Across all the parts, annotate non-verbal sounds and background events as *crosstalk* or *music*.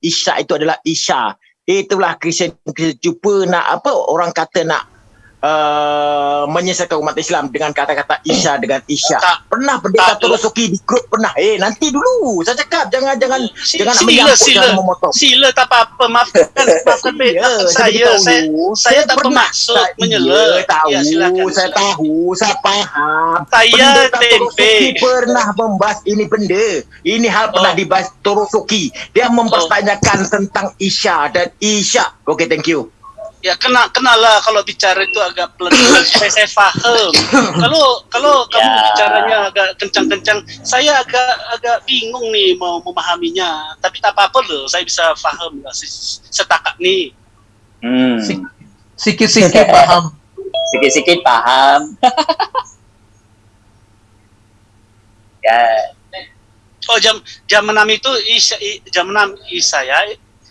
Isya itu adalah Isya. Itulah Kristian jumpa nak apa orang kata nak uh, menyelesaikan umat Islam dengan kata-kata Isya dengan Isya. Tak, pernah pendeta Torosoki di grup pernah. Eh nanti dulu saya cakap jangan jangan si, jangan sila, sila, jangan memotong. Sila tak apa-apa maafkan *laughs* maafkan ya, saya saya, saya, saya tak bermaksud menyela. Ya, tahu, ya, silakan, saya silakan. tahu, saya paham. Saya tempe. pernah membahas ini benda. Ini hal oh. pernah dibahas Torosoki. Dia mempertanyakan oh. tentang Isya dan Isya. Okay, thank you ya kena kenalah kalau bicara itu agak pelan *coughs* saya saya paham kalau kalau kamu ya. bicaranya agak kencang-kencang saya agak agak bingung nih mau memahaminya. Tapi tak apa-apa loh saya bisa paham lah setakat nih. Hmm. sikit-sikit *laughs* paham. Sikit-sikit paham. *laughs* Ya. Oh jam jam enam itu isa, jam enam isa ya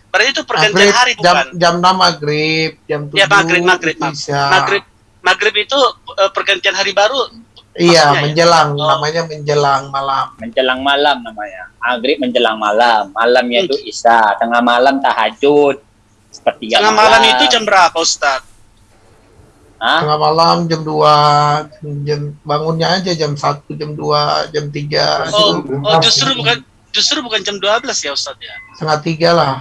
Berarti itu pergantian maghrib, hari bukan? Jam, jam 6 maghrib, jam 7 Ya maghrib, maghrib. Isya. Maghrib, maghrib itu uh, pergantian hari baru? Iya, ya? menjelang. Ya? Oh. Namanya menjelang malam. Menjelang malam namanya. Maghrib menjelang malam. Malamnya itu hmm. Isya. Tengah malam tahajud. Seperti Tengah malam. malam itu jam berapa Ustaz? Hah? Tengah malam jam 2, jam bangunnya aja jam 1, jam 2, jam 3. Oh, oh justru bukan justru bukan jam 12 ya Ustaz ya? Setengah tiga lah.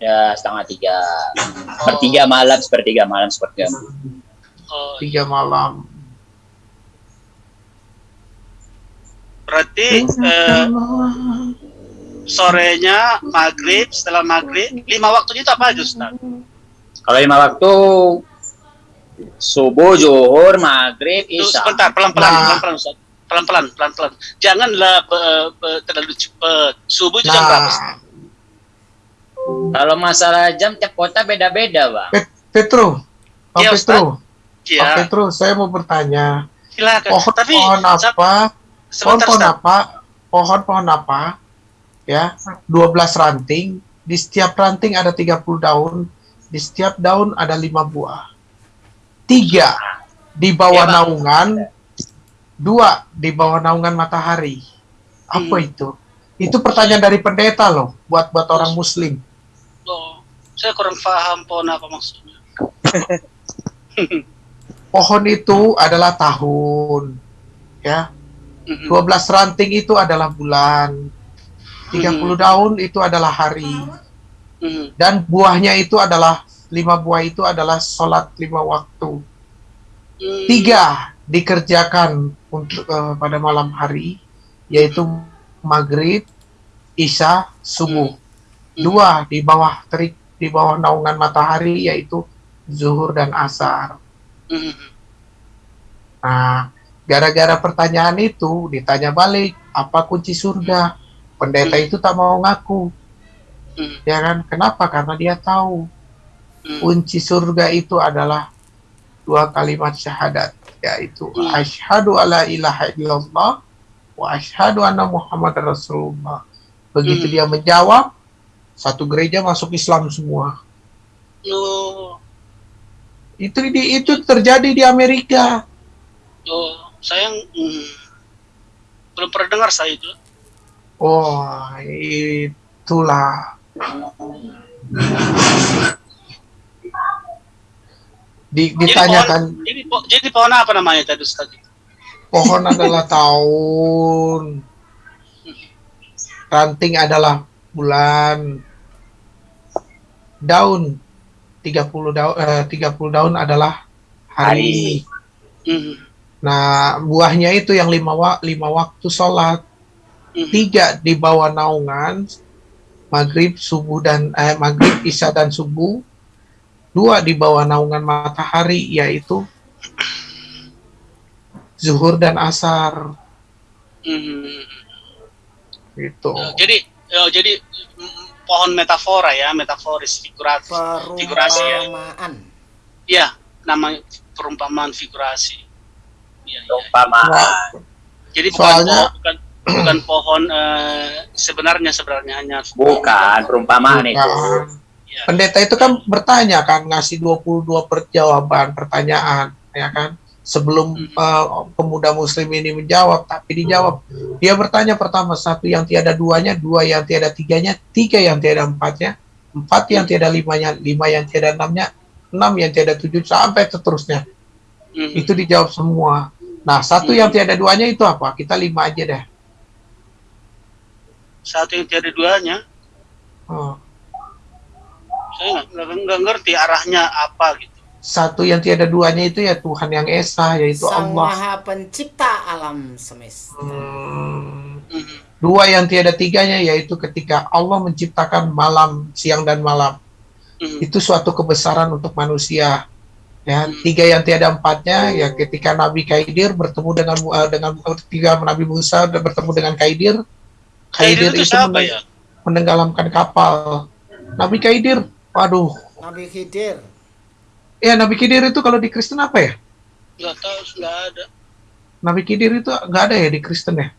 Ya setengah tiga. Oh. Sepertiga malam, sepertiga malam, sepertiga Oh. Tiga malam. Berarti eh, sorenya maghrib, setelah maghrib, lima waktunya itu apa aja Ustaz? Kalau lima waktu subuh, zuhur, maghrib, isya. Sebentar, pelan-pelan, nah. pelan-pelan Ustaz pelan-pelan, pelan-pelan. Janganlah uh, uh, terlalu cepat. Subuh itu nah. jam berapa? Kalau masalah jam tiap kota beda-beda, Bang. Pet Petro, Pak ya, Petro, ya. Pak Petro, saya mau bertanya. Silakan. Pohon, Tapi, pohon apa? Pohon pohon apa? Pohon pohon apa? Ya, 12 ranting. Di setiap ranting ada 30 daun. Di setiap daun ada lima buah. Tiga di bawah ya, naungan Dua, di bawah naungan matahari. Apa hmm. itu? Itu pertanyaan dari pendeta loh, buat buat orang muslim. Oh, saya kurang paham pohon apa maksudnya. *laughs* pohon itu adalah tahun. Ya. 12 hmm. ranting itu adalah bulan. 30 hmm. daun itu adalah hari. Hmm. Dan buahnya itu adalah lima buah itu adalah sholat lima waktu. Tiga dikerjakan untuk uh, pada malam hari yaitu maghrib, isya, subuh. Hmm. Dua di bawah terik di bawah naungan matahari yaitu zuhur dan asar. Hmm. Nah, gara-gara pertanyaan itu ditanya balik apa kunci surga. Pendeta hmm. itu tak mau ngaku. Ya kan? Kenapa? Karena dia tahu kunci surga itu adalah dua kalimat syahadat yaitu hmm. asyhadu alla ilaha illallah wa asyhadu anna muhammad rasulullah. Begitu hmm. dia menjawab, satu gereja masuk Islam semua. Oh. Itu di, itu terjadi di Amerika. Oh, saya hmm, belum pernah dengar saya itu. Oh, itulah di, ditanyakan jadi pohon, jadi, jadi pohon apa namanya tadi Ustaz? Pohon adalah *laughs* tahun. Ranting adalah bulan. Daun 30 daun eh, 30 daun adalah hari. hari. Nah, buahnya itu yang lima, wa lima waktu sholat. Tiga di bawah naungan maghrib, subuh dan eh, maghrib, isya dan subuh dua di bawah naungan matahari yaitu zuhur dan asar. Hmm. Gitu. Oh, jadi oh, jadi pohon metafora ya, metaforis figurasi, figurasi ya. Iya, nama perumpamaan figurasi. Ya, perumpamaan. Ya. Jadi bukan Soalnya, pohon, bukan bukan pohon uh, sebenarnya sebenarnya hanya bukan perumpamaan bukan. itu pendeta itu kan bertanya kan ngasih 22 perjawaban pertanyaan ya kan? Sebelum uh, pemuda muslim ini menjawab tapi dijawab. Dia bertanya pertama satu yang tiada duanya dua yang tiada tiganya tiga yang tiada empatnya empat yang tiada limanya lima yang tiada enamnya enam yang tiada tujuh sampai seterusnya. Hmm. itu dijawab semua. Nah satu hmm. yang tiada duanya itu apa? Kita lima aja deh. Satu yang tiada duanya oh. saya nggak ngerti arahnya apa gitu satu yang tiada duanya itu ya Tuhan yang esa yaitu Sang Allah. Maha Pencipta alam semesta. Hmm. Dua yang tiada tiganya yaitu ketika Allah menciptakan malam, siang dan malam. Hmm. Itu suatu kebesaran untuk manusia. Ya, hmm. tiga yang tiada empatnya ya ketika Nabi Kaidir bertemu dengan uh, dengan tiga Nabi Musa dan bertemu dengan Kaidir. Kaidir, Kaidir itu, itu meneng ya? menenggelamkan kapal. Nabi Kaidir, waduh. Nabi Khidir Ya Nabi Khidir itu kalau di Kristen apa ya? Gak tahu, nggak ada. Nabi Khidir itu nggak ada ya di Kristen ya?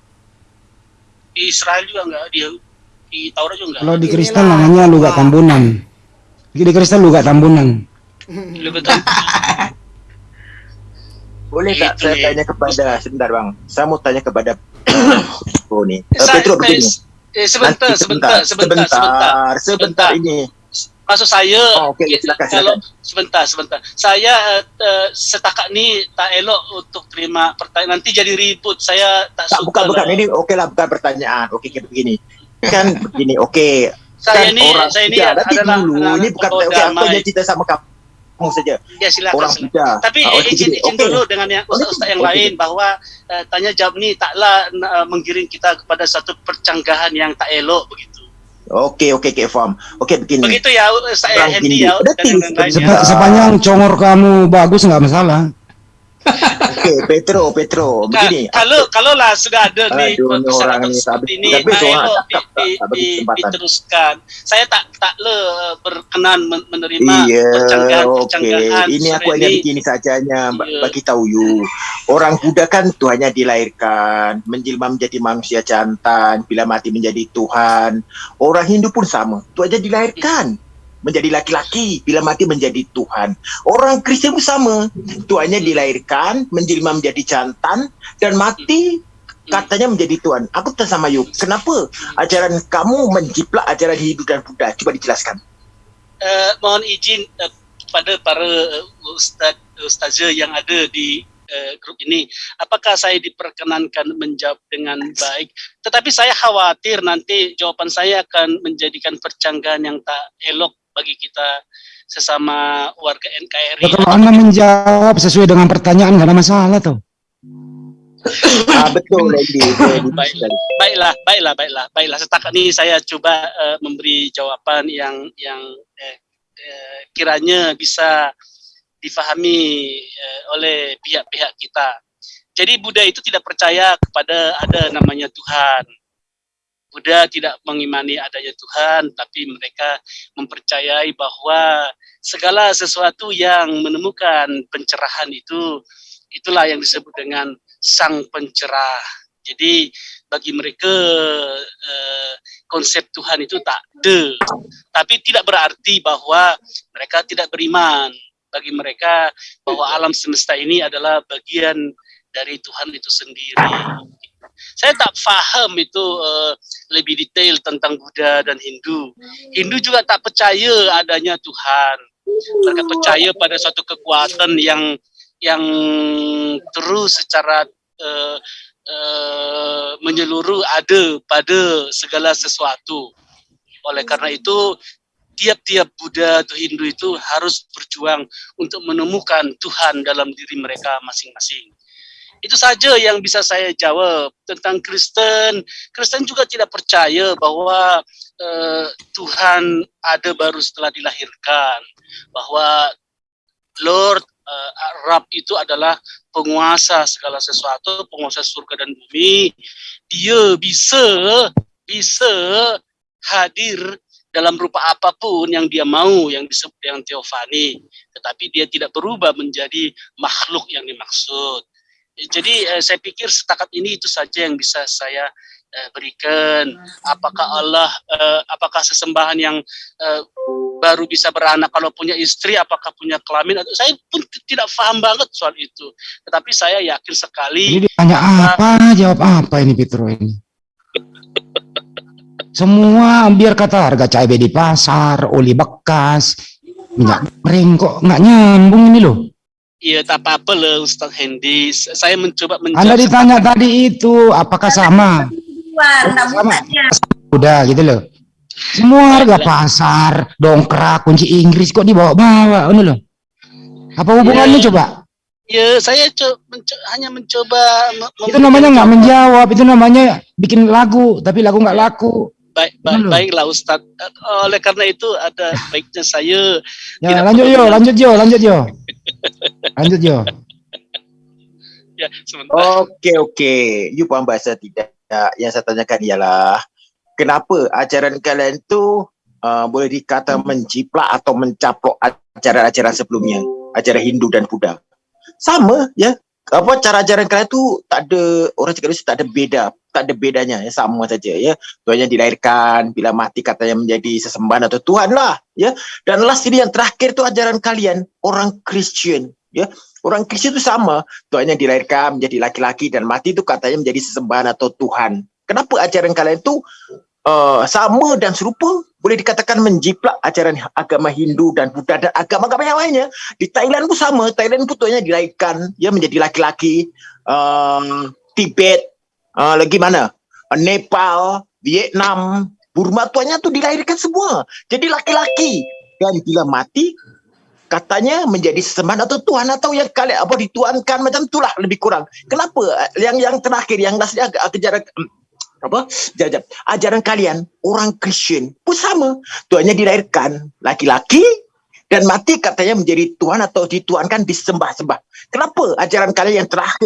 Di Israel juga nggak, di di Taurat juga nggak. Kalau di Kristen namanya luga tambunan. Di Kristen luga tambunan. *laughs* Luga tambunan. Boleh tak saya tanya kepada sebentar bang, saya mau tanya kepada *coughs* oh nih, uh, Petro begini. Eh, sebentar, sebentar, sebentar, sebentar, sebentar, sebentar, ini maksud saya oh, okay. silakan, kalau sebentar sebentar. Saya uh, setakat ni tak elok untuk terima pertanyaan. Nanti jadi ribut. Saya tak, tak suka bukan bukan. Ini oke okay lah bukan pertanyaan. Oke okay, begini. Kan begini oke. Okay. saya kan ini orang saya ini adalah dulu ini bukan oke okay, aku hanya cerita sama kamu saja? Ya silakan, orang tapi ah, izin izin okay. dulu dengan yang ustaz-ustaz yang okay. lain bahwa uh, tanya jawab ni taklah uh, menggiring kita kepada satu percanggahan yang tak elok begitu Oke oke okay, faham. Oke begini. Begitu ya saya Hendy ya. Sepanjang congor kamu bagus nggak masalah. Oke, Petro, Petro, begini. Kalau kalau lah sudah ada nih orang ini, seperti ini, nah, di, di, di, diteruskan. Saya tak tak le berkenan menerima iya, percanggahan-percanggahan. Okay. Ini aku hanya begini sajanya, iya. bagi tahu you. Orang Buddha kan Tuhannya dilahirkan, menjelma menjadi manusia jantan, bila mati menjadi Tuhan. Orang Hindu pun sama, Tuhan aja dilahirkan menjadi laki-laki, bila mati menjadi Tuhan. Orang Kristen pun sama. Tuhannya dilahirkan, menjelma menjadi jantan, dan mati katanya menjadi Tuhan. Aku sama Yuk, kenapa ajaran kamu menjiplak ajaran Hindu dan Buddha? Coba dijelaskan. Uh, mohon izin uh, pada para uh, ustaz ustazah yang ada di uh, grup ini, apakah saya diperkenankan menjawab dengan baik? Tetapi saya khawatir nanti jawaban saya akan menjadikan percanggahan yang tak elok bagi kita sesama warga NKRI. Ya, kalau Anda menjawab sesuai dengan pertanyaan nggak ada masalah tuh. ah, betul lagi. *laughs* Baik, baiklah, baiklah, baiklah, baiklah. Setakat ini saya coba uh, memberi jawaban yang yang eh, eh, kiranya bisa difahami eh, oleh pihak-pihak kita. Jadi Buddha itu tidak percaya kepada ada namanya Tuhan. Buddha tidak mengimani adanya Tuhan, tapi mereka mempercayai bahwa segala sesuatu yang menemukan pencerahan itu, itulah yang disebut dengan sang pencerah. Jadi bagi mereka eh, konsep Tuhan itu tak ada, tapi tidak berarti bahwa mereka tidak beriman. Bagi mereka bahwa alam semesta ini adalah bagian dari Tuhan itu sendiri saya tak faham itu uh, lebih detail tentang Buddha dan Hindu. Hindu juga tak percaya adanya Tuhan. Mereka percaya pada suatu kekuatan yang yang terus secara uh, uh, menyeluruh ada pada segala sesuatu. Oleh karena itu, tiap-tiap Buddha atau Hindu itu harus berjuang untuk menemukan Tuhan dalam diri mereka masing-masing. Itu saja yang bisa saya jawab tentang Kristen. Kristen juga tidak percaya bahwa uh, Tuhan ada baru setelah dilahirkan, bahwa Lord uh, Rab itu adalah penguasa segala sesuatu, penguasa surga dan bumi. Dia bisa bisa hadir dalam rupa apa pun yang dia mau yang disebut yang teofani tetapi dia tidak berubah menjadi makhluk yang dimaksud jadi uh, saya pikir setakat ini itu saja yang bisa saya uh, berikan. Apakah Allah, uh, apakah sesembahan yang baru bisa beranak kalau punya istri apakah punya kelamin atau saya pun tidak paham banget soal itu tetapi saya yakin sekali Ini ditanya apa, jawab apa ini Petro ini? Semua biar kata harga cabai di pasar, oli bekas, minyak goreng kok nggak nyambung ini loh. Iya, tak apa-apa lah Ustaz Hendy. Saya mencoba menjawab. Anda ditanya tadi itu apakah sama? Luar, tak Sama. Udah gitu loh. Semua harga pasar, dongkrak, kunci Inggris kok dibawa-bawa, ini loh. Apa hubungannya Ya. coba? Ya, saya co- menco- hanya mencoba me- Itu namanya nggak menjawab, itu namanya bikin lagu, tapi lagu nggak laku. Baik, baik, baiklah Ustaz. Eh, Oleh karena itu ada baiknya saya Ya, lanjut yo, lanjut yo, lanjut yo. Lanjut yo. *laughs* ya sebentar. Okey okey. You faham bahasa tidak? Yang saya tanyakan ialah kenapa ajaran kalian tu uh, boleh dikata menjiplak atau mencaplok ajaran-ajaran sebelumnya, ajaran Hindu dan Buddha. Sama ya. Apa cara ajaran kalian tu tak ada orang cakap itu tak ada beda, tak ada bedanya ya sama saja ya. Tuhannya dilahirkan, bila mati katanya menjadi sesembahan atau Tuhan lah ya. Dan last ini yang terakhir tu ajaran kalian orang Kristian ya. Orang Kristian tu sama, Tuhannya dilahirkan menjadi laki-laki dan mati itu katanya menjadi sesembahan atau Tuhan. Kenapa ajaran kalian itu uh, sama dan serupa? Boleh dikatakan menjiplak ajaran agama Hindu dan Buddha dan agama-agama yang lainnya. Di Thailand pun sama. Thailand pun Tuhannya dilahirkan ya menjadi laki-laki. Uh, Tibet, uh, lagi mana? Nepal, Vietnam, Burma Tuhannya tu dilahirkan semua. Jadi laki-laki. Dan bila mati, katanya menjadi sesembahan atau Tuhan atau yang kalian apa dituankan macam itulah lebih kurang. Kenapa? Yang yang terakhir yang last agak ajaran apa? Jajab ajaran kalian orang Kristian pun sama. Tuhannya dilahirkan laki-laki dan mati katanya menjadi Tuhan atau dituankan disembah-sembah. Kenapa? Ajaran kalian yang terakhir